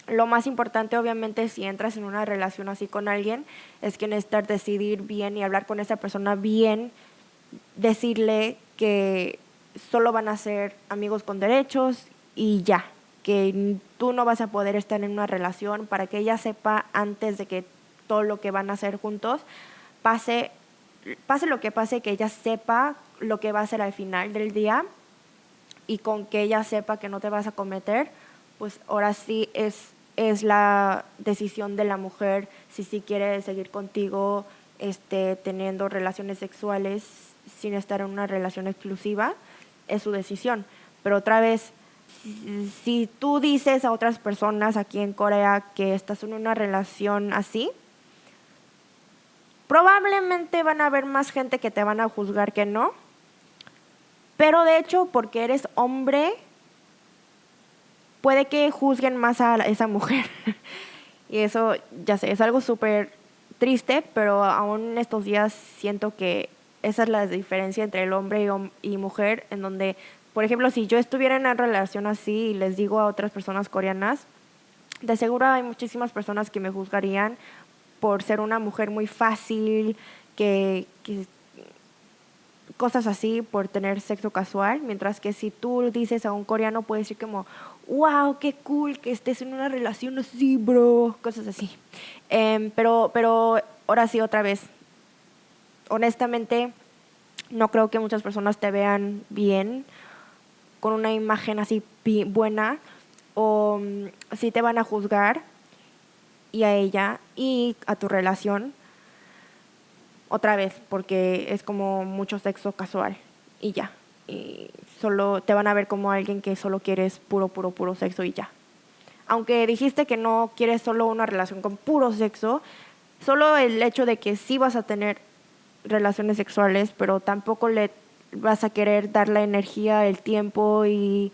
lo más importante, obviamente, si entras en una relación así con alguien, es que necesitas decidir bien y hablar con esa persona bien, decirle que solo van a ser amigos con derechos y ya, que tú no vas a poder estar en una relación para que ella sepa antes de que todo lo que van a hacer juntos pase, pase lo que pase, que ella sepa lo que va a hacer al final del día y con que ella sepa que no te vas a cometer, pues ahora sí es es la decisión de la mujer si sí quiere seguir contigo este, teniendo relaciones sexuales sin estar en una relación exclusiva, es su decisión. Pero otra vez, si, tú dices a otras personas aquí en Corea que estás en una relación así, probablemente van a haber más gente que te van a juzgar que no. Pero de hecho, porque eres hombre, puede que juzguen más a esa mujer. y eso, ya sé, es algo súper triste, pero aún estos días siento que esa es la diferencia entre el hombre y, mujer, en donde, por ejemplo, si yo estuviera en una relación así y les digo a otras personas coreanas, de seguro hay muchísimas personas que me juzgarían por ser una mujer muy fácil, que, que cosas así por tener sexo casual, mientras que si tú dices a un coreano puede decir como, wow, qué cool que estés en una relación así, bro, cosas así. Em, pero, pero ahora sí, otra vez, honestamente, no creo que muchas personas te vean bien, con una imagen así buena, o mm, si te van a juzgar y a ella y a tu relación otra vez, porque es como mucho sexo casual y ya. Y solo te van a ver como alguien que solo quieres puro, puro, puro sexo y ya. Aunque dijiste que no quieres solo una relación con puro sexo, solo el hecho de que sí vas a tener relaciones sexuales, pero tampoco le vas a querer dar la energía, el tiempo y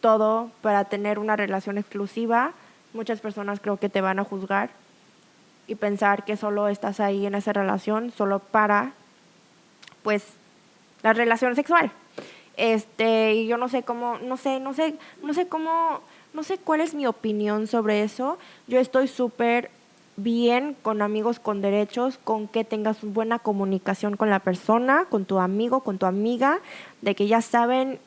todo para tener una relación exclusiva, muchas personas creo que te van a juzgar y pensar que solo estás ahí en esa relación solo para pues la relación sexual. Este, y yo no sé cómo, no sé, no sé, no sé cómo, no sé cuál es mi opinión sobre eso. Yo estoy súper bien con amigos con derechos, con que tengas buena comunicación con la persona, con tu amigo, con tu amiga, de que ya saben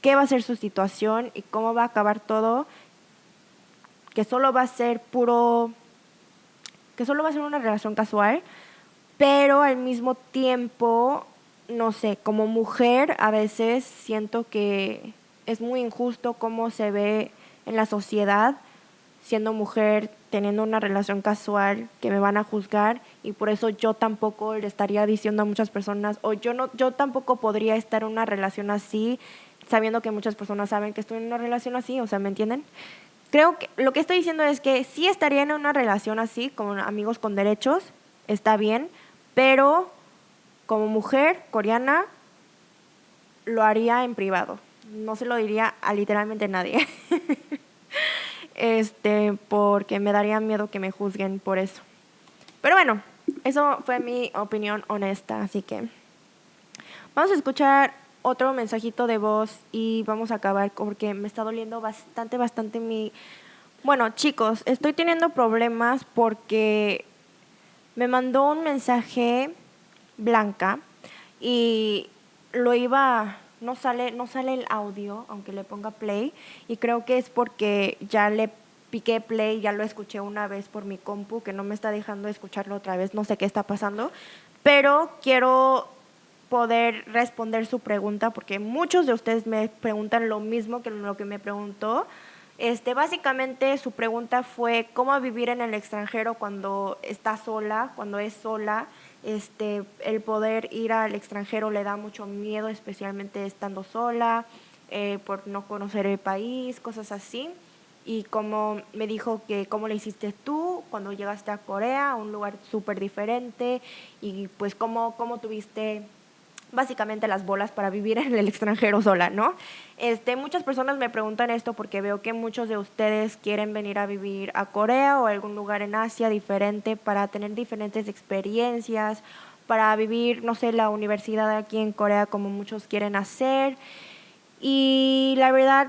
qué va a ser su situación y cómo va a acabar todo, que solo va a ser puro que solo va a ser una relación casual, pero al mismo tiempo, no sé, como mujer a veces siento que es muy injusto cómo se ve en la sociedad siendo mujer, teniendo una relación casual, que me van a juzgar y por eso yo tampoco le estaría diciendo a muchas personas, o yo, no, yo tampoco podría estar en una relación así, sabiendo que muchas personas saben que estoy en una relación así, o sea, ¿me entienden? Creo que lo que estoy diciendo es que sí estaría en una relación así, con amigos con derechos, está bien, pero como mujer coreana lo haría en privado. No se lo diría a literalmente nadie. este, porque me daría miedo que me juzguen por eso. Pero bueno, eso fue mi opinión honesta, así que vamos a escuchar otro mensajito de voz y vamos a acabar porque me está doliendo bastante, bastante mi... Bueno, chicos, estoy teniendo problemas porque me mandó un mensaje Blanca y lo iba no sale no sale el audio aunque le ponga play y creo que es porque ya le piqué play, ya lo escuché una vez por mi compu que no me está dejando escucharlo otra vez, no sé qué está pasando, pero quiero poder responder su pregunta, porque muchos de ustedes me preguntan lo mismo que lo que me preguntó. Este, básicamente su pregunta fue cómo vivir en el extranjero cuando está sola, cuando es sola. Este, el poder ir al extranjero le da mucho miedo, especialmente estando sola, eh, por no conocer el país, cosas así. Y como me dijo que cómo le hiciste tú cuando llegaste a Corea, un lugar súper diferente, y pues cómo, cómo tuviste básicamente las bolas para vivir en el extranjero sola, ¿no? Este, muchas personas me preguntan esto porque veo que muchos de ustedes quieren venir a vivir a Corea o a algún lugar en Asia diferente para tener diferentes experiencias, para vivir, no sé, la universidad aquí en Corea como muchos quieren hacer. Y la verdad,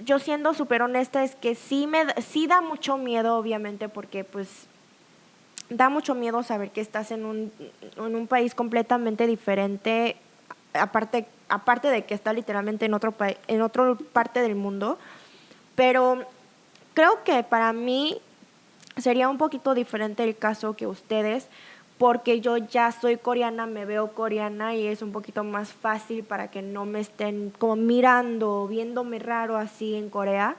yo siendo súper honesta es que sí, me, sí da mucho miedo, obviamente, porque pues da mucho miedo saber que estás en un, en un país completamente diferente, aparte, aparte de que está literalmente en otro en otra parte del mundo. Pero creo que para mí sería un poquito diferente el caso que ustedes, porque yo ya soy coreana, me veo coreana y es un poquito más fácil para que no me estén como mirando, viéndome raro así en Corea.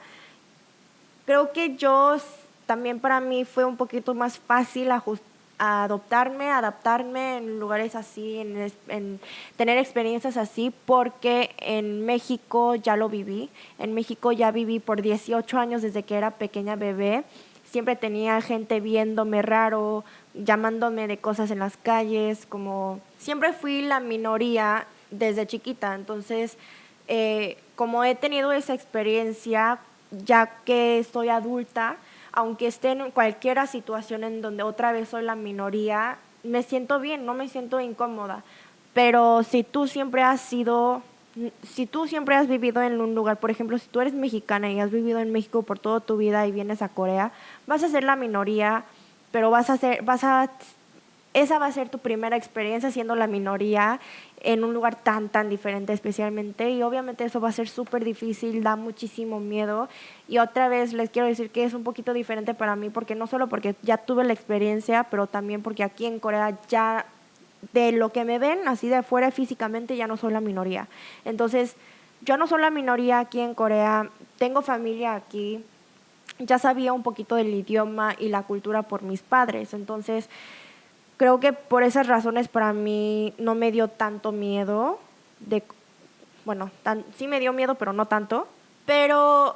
Creo que yo también para mí fue un poquito más fácil adoptarme, adaptarme en lugares así, en, tener experiencias así, porque en México ya lo viví. En México ya viví por 18 años desde que era pequeña bebé. Siempre tenía gente viéndome raro, llamándome de cosas en las calles, como siempre fui la minoría desde chiquita. Entonces, eh, como he tenido esa experiencia, ya que soy adulta, aunque esté en cualquier situación en donde otra vez soy la minoría, me siento bien, no me siento incómoda. Pero si tú siempre has sido si tú siempre has vivido en un lugar, por ejemplo, si tú eres mexicana y has vivido en México por toda tu vida y vienes a Corea, vas a ser la minoría, pero vas a ser, vas a, esa va a ser tu primera experiencia siendo la minoría en un lugar tan, tan diferente especialmente. Y obviamente eso va a ser súper difícil, da muchísimo miedo. Y otra vez les quiero decir que es un poquito diferente para mí, porque no solo porque ya tuve la experiencia, pero también porque aquí en Corea ya de lo que me ven así de afuera físicamente ya no soy la minoría. Entonces, yo no soy la minoría aquí en Corea, tengo familia aquí, ya sabía un poquito del idioma y la cultura por mis padres. Entonces, creo que por esas razones para mí no me dio tanto miedo de bueno, sí me dio miedo, pero no tanto. Pero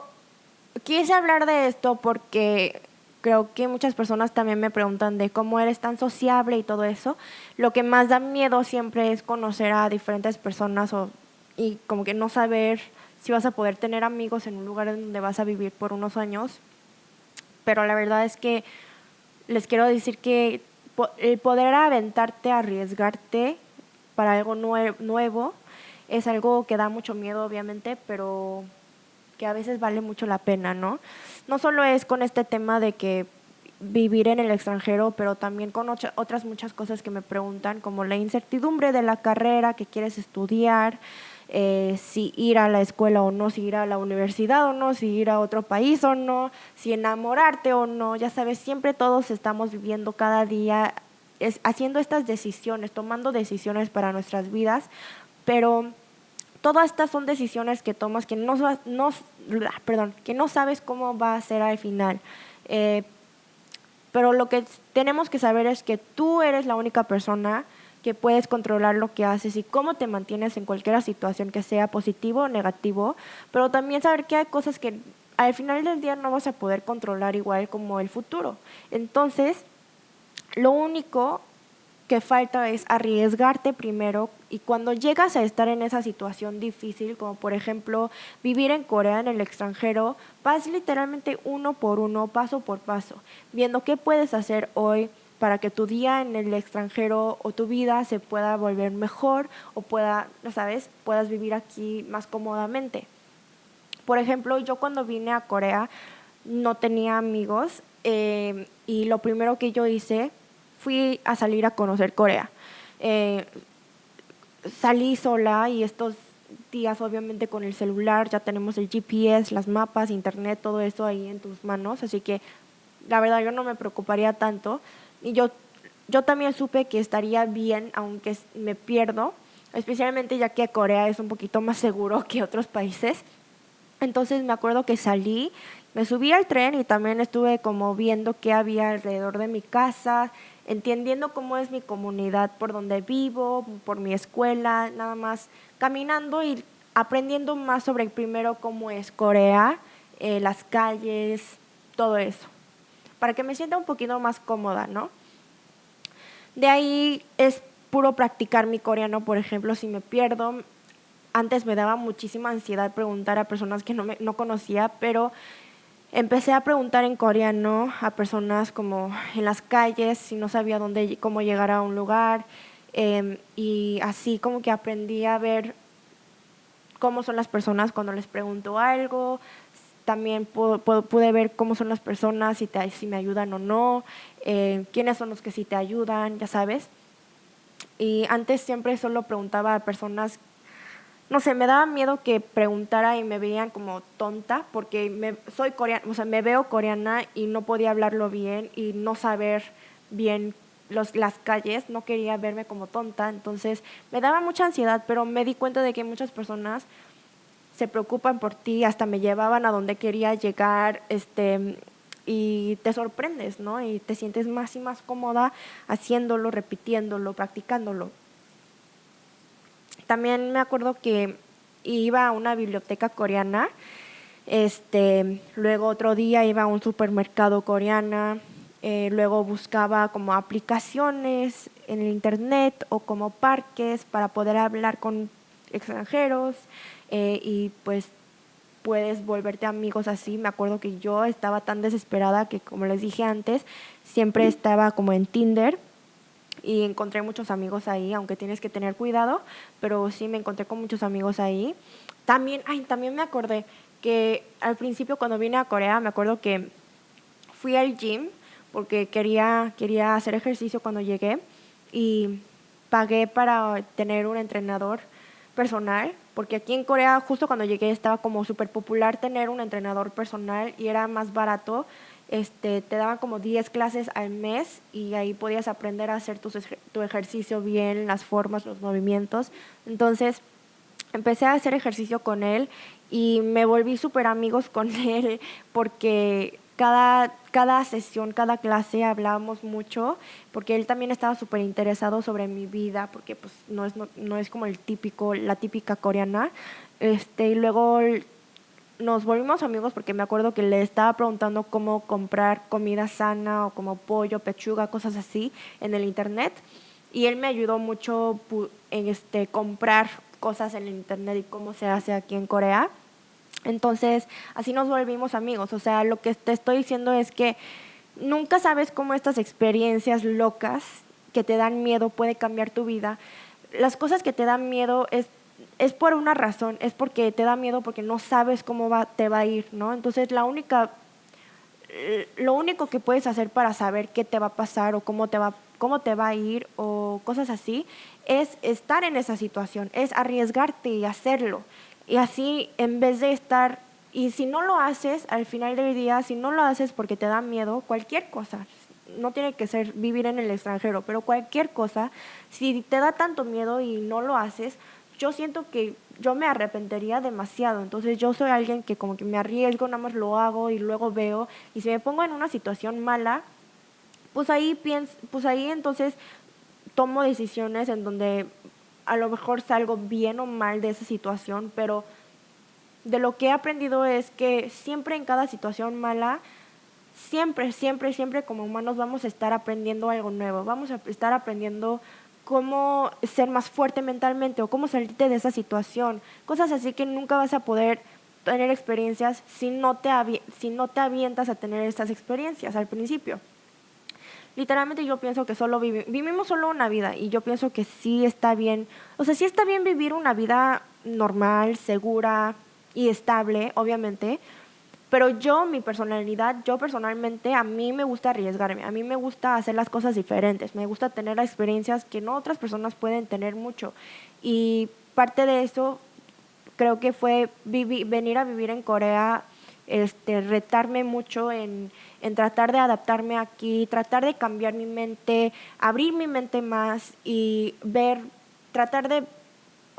quise hablar de esto porque creo que muchas personas también me preguntan de cómo eres tan sociable y todo eso. Lo que más da miedo siempre es conocer a diferentes personas o, y como que no saber si vas a poder tener amigos en un lugar donde vas a vivir por unos años. Pero la verdad es que les quiero decir que el poder aventarte, arriesgarte para algo nuevo, es algo que da mucho miedo, obviamente, pero que a veces vale mucho la pena, ¿no? No solo es con este tema de que vivir en el extranjero, pero también con otras muchas cosas que me preguntan, como la incertidumbre de la carrera que quieres estudiar, eh, si ir a la escuela o no, si ir a la universidad o no, si ir a otro país o no, si enamorarte o no, ya sabes, siempre todos estamos viviendo cada día haciendo estas decisiones, tomando decisiones para nuestras vidas, pero todas estas son decisiones que tomas que no, no, perdón, que no sabes cómo va a ser al final. Eh, pero lo que tenemos que saber es que tú eres la única persona que puedes controlar lo que haces y cómo te mantienes en cualquier situación que sea positivo o negativo, pero también saber que hay cosas que al final del día no vas a poder controlar igual como el futuro. Entonces, lo único que falta es arriesgarte primero y cuando llegas a estar en esa situación difícil, como por ejemplo vivir en Corea, en el extranjero, vas literalmente uno por uno, paso por paso, viendo qué puedes hacer hoy, para que tu día en el extranjero o tu vida se pueda volver mejor o pueda, ¿sabes? Puedas vivir aquí más cómodamente. Por ejemplo, yo cuando vine a Corea no tenía amigos eh, y lo primero que yo hice fui a salir a conocer Corea. Eh, salí sola y estos días obviamente con el celular ya tenemos el GPS, las mapas, internet, todo eso ahí en tus manos, así que la verdad yo no me preocuparía tanto. Y yo, yo también supe que estaría bien, aunque me pierdo, especialmente ya que Corea es un poquito más seguro que otros países. Entonces me acuerdo que salí, me subí al tren y también estuve como viendo qué había alrededor de mi casa, entendiendo cómo es mi comunidad, por donde vivo, por mi escuela, nada más caminando y aprendiendo más sobre primero cómo es Corea, eh, las calles, todo eso para que me sienta un poquito más cómoda, ¿no? De ahí es puro practicar mi coreano, por ejemplo, si me pierdo. Antes me daba muchísima ansiedad preguntar a personas que no, me, no conocía, pero empecé a preguntar en coreano a personas como en las calles, si no sabía dónde, cómo llegar a un lugar, em, y así como que aprendí a ver cómo son las personas cuando les pregunto algo, también pude ver cómo son las personas, si, te, si me ayudan o no, eh, quiénes son los que sí te ayudan, ya sabes. Y antes siempre solo preguntaba a personas, no sé, me daba miedo que preguntara y me veían como tonta, porque me, soy coreana, o sea, me veo coreana y no podía hablarlo bien y no saber bien los, las calles, no quería verme como tonta, entonces me daba mucha ansiedad, pero me di cuenta de que muchas personas se preocupan por ti, hasta me llevaban a donde quería llegar, este, y te sorprendes, ¿no? Y te sientes más y más cómoda haciéndolo, repitiéndolo, practicándolo. También me acuerdo que iba a una biblioteca coreana, este, luego otro día iba a un supermercado coreana, eh, luego buscaba como aplicaciones en el internet o como parques para poder hablar con extranjeros, eh, y pues puedes volverte amigos así. Me acuerdo que yo estaba tan desesperada que, como les dije antes, siempre estaba como en Tinder y encontré muchos amigos ahí, aunque tienes que tener cuidado, pero sí me encontré con muchos amigos ahí. También, ay, también me acordé que al principio cuando vine a Corea, me acuerdo que fui al gym porque quería, quería hacer ejercicio cuando llegué y pagué para tener un entrenador personal, porque aquí en Corea justo cuando llegué estaba como súper popular tener un entrenador personal y era más barato. Este, te daban como 10 clases al mes y ahí podías aprender a hacer tu, tu ejercicio bien, las formas, los movimientos. Entonces empecé a hacer ejercicio con él y me volví súper amigos con él porque cada, cada sesión, cada clase hablábamos mucho, porque él también estaba súper interesado sobre mi vida, porque pues no es, no, es como el típico, la típica coreana. Este, y luego nos volvimos amigos porque me acuerdo que le estaba preguntando cómo comprar comida sana o como pollo, pechuga, cosas así en el internet. Y él me ayudó mucho en este, comprar cosas en el internet y cómo se hace aquí en Corea. Entonces, así nos volvimos amigos. O sea, lo que te estoy diciendo es que nunca sabes cómo estas experiencias locas que te dan miedo puede cambiar tu vida. Las cosas que te dan miedo es, es por una razón, es porque te da miedo porque no sabes cómo te va a ir, ¿no? Entonces, la única, lo único que puedes hacer para saber qué te va a pasar o cómo te va, cómo te va a ir o cosas así, es estar en esa situación, es arriesgarte y hacerlo. Y así, en vez de estar, y si no lo haces, al final del día, si no lo haces porque te da miedo, cualquier cosa, no tiene que ser vivir en el extranjero, pero cualquier cosa, si te da tanto miedo y no lo haces, yo siento que yo me arrepentiría demasiado. Entonces yo soy alguien que como que me arriesgo, nada más lo hago y luego veo. Y si me pongo en una situación mala, pues ahí pues ahí entonces tomo decisiones en donde a lo mejor salgo bien o mal de esa situación, pero de lo que he aprendido es que siempre en cada situación mala, siempre, siempre, siempre como humanos vamos a estar aprendiendo algo nuevo, vamos a estar aprendiendo cómo ser más fuerte mentalmente o cómo salirte de esa situación, cosas así que nunca vas a poder tener experiencias si no te, si no te avientas a tener estas experiencias al principio literalmente yo pienso que solo vivimos solo una vida y yo pienso que sí está bien, o sea, sí está bien vivir una vida normal, segura y estable, obviamente, pero yo, mi personalidad, yo personalmente, a mí me gusta arriesgarme, a mí me gusta hacer las cosas diferentes, me gusta tener experiencias que no otras personas pueden tener mucho. Y parte de eso creo que fue venir a vivir en Corea, este, retarme mucho en en tratar de adaptarme aquí, tratar de cambiar mi mente, abrir mi mente más y ver, tratar de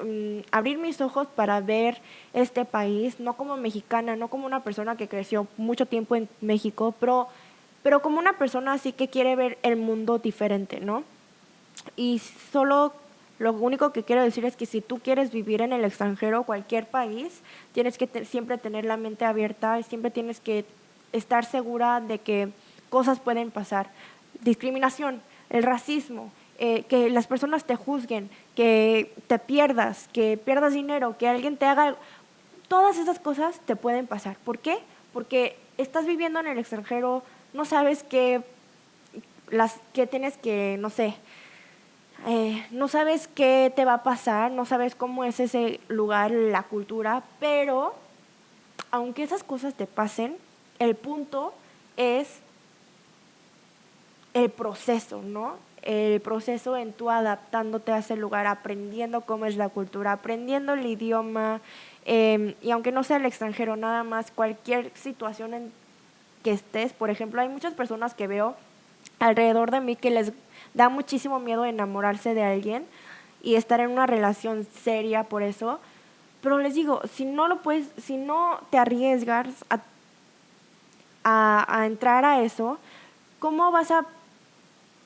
mm, abrir mis ojos para ver este país, no como mexicana, no como una persona que creció mucho tiempo en México, pero, pero como una persona así que quiere ver el mundo diferente, ¿no? Y solo lo único que quiero decir es que si tú quieres vivir en el extranjero, cualquier país, tienes que siempre tener la mente abierta y siempre tienes que estar segura de que cosas pueden pasar. Discriminación, el racismo, eh, que las personas te juzguen, que te pierdas, que pierdas dinero, que alguien te haga... Todas esas cosas te pueden pasar. ¿Por qué? Porque estás viviendo en el extranjero, no sabes qué, las, qué tienes que, no sé, eh, no sabes qué te va a pasar, no sabes cómo es ese lugar, la cultura, pero aunque esas cosas te pasen, el punto es el proceso, ¿no? El proceso en tú adaptándote a ese lugar, aprendiendo cómo es la cultura, aprendiendo el idioma, em, y aunque no sea el extranjero, nada más, cualquier situación en que estés, por ejemplo, hay muchas personas que veo alrededor de mí que les da muchísimo miedo enamorarse de alguien y estar en una relación seria por eso, pero les digo, si no lo puedes, si no te arriesgas a a, entrar a eso, ¿cómo vas a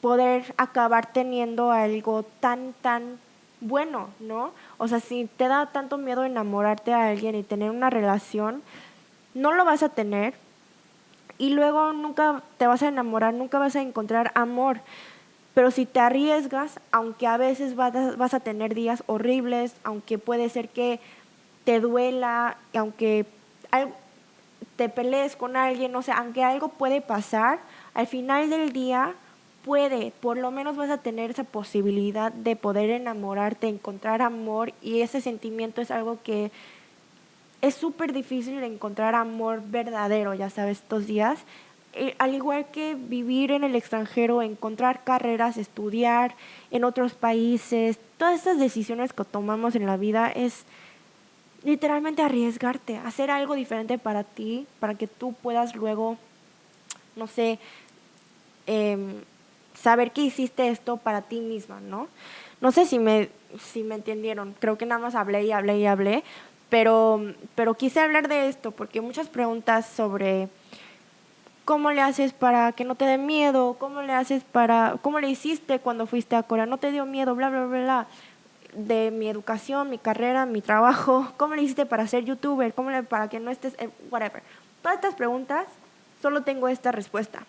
poder acabar teniendo algo tan, tan bueno, ¿no? O sea, si te da tanto miedo enamorarte a alguien y tener una relación, no lo vas a tener y luego nunca te vas a enamorar, nunca vas a encontrar amor. Pero si te arriesgas, aunque a veces vas a, tener días horribles, aunque puede ser que te duela, aunque te pelees con alguien, o sea, aunque algo puede pasar, al final del día puede, por lo menos vas a tener esa posibilidad de poder enamorarte, encontrar amor y ese sentimiento es algo que es súper difícil encontrar amor verdadero, ya sabes, estos días. Eh, al igual que vivir en el extranjero, encontrar carreras, estudiar en otros países, todas estas decisiones que tomamos en la vida es literalmente arriesgarte, hacer algo diferente para ti, para que tú puedas luego, no sé, em, saber que hiciste esto para ti misma, ¿no? No sé si me, si me entendieron, creo que nada más hablé y hablé y hablé, pero, pero quise hablar de esto porque muchas preguntas sobre cómo le haces para que no te dé miedo, cómo le haces para, cómo le hiciste cuando fuiste a Corea, no te dio miedo, bla, bla, bla, bla, de mi educación, mi carrera, mi trabajo, cómo le hiciste para ser youtuber, cómo le, para que no estés, whatever. Todas estas preguntas, solo tengo esta respuesta.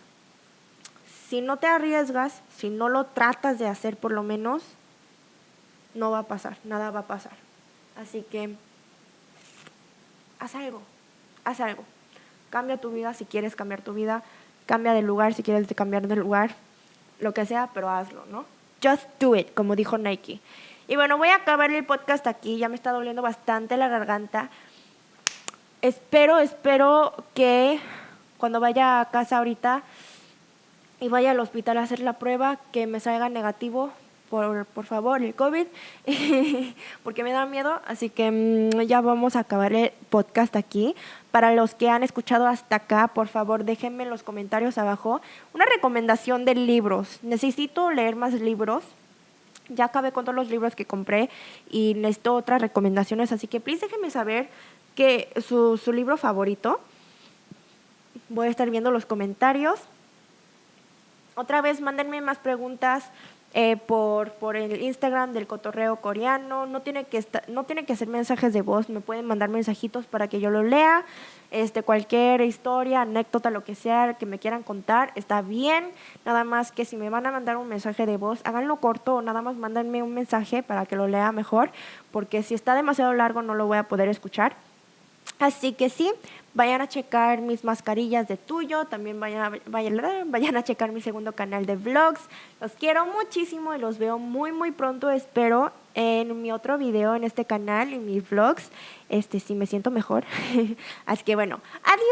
Si no te arriesgas, si no lo tratas de hacer por lo menos, no va a pasar, nada va a pasar. Así que haz algo, haz algo. Cambia tu vida si quieres cambiar tu vida, cambia de lugar si quieres cambiar de lugar, lo que sea, pero hazlo, ¿no? Just do it, como dijo Nike. Y bueno, voy a acabar el podcast aquí, ya me está doliendo bastante la garganta. Espero, espero que cuando vaya a casa ahorita y vaya al hospital a hacer la prueba, que me salga negativo, por, por favor, el COVID, porque me da miedo. Así que mm, ya vamos a acabar el podcast aquí. Para los que han escuchado hasta acá, por favor, déjenme en los comentarios abajo una recomendación de libros. Necesito leer más libros. Ya acabé con todos los libros que compré y necesito otras recomendaciones, así que please déjenme saber que su, su libro favorito. Voy a estar viendo los comentarios. Otra vez, mándenme más preguntas eh, por, por el Instagram del cotorreo coreano. No tiene, que no tiene que ser mensajes de voz, me pueden mandar mensajitos para que yo lo lea. Este, cualquier historia, anécdota, lo que sea que me quieran contar, está bien. Nada más que si me van a mandar un mensaje de voz, háganlo corto o nada más mándenme un mensaje para que lo lea mejor, porque si está demasiado largo no lo voy a poder escuchar. Así que sí, vayan a checar mis mascarillas de tuyo, también vayan, vayan, vayan a checar mi segundo canal de vlogs. Los quiero muchísimo y los veo muy muy pronto, espero en mi otro video en este canal y mis vlogs, este si me siento mejor. Así que bueno, adiós.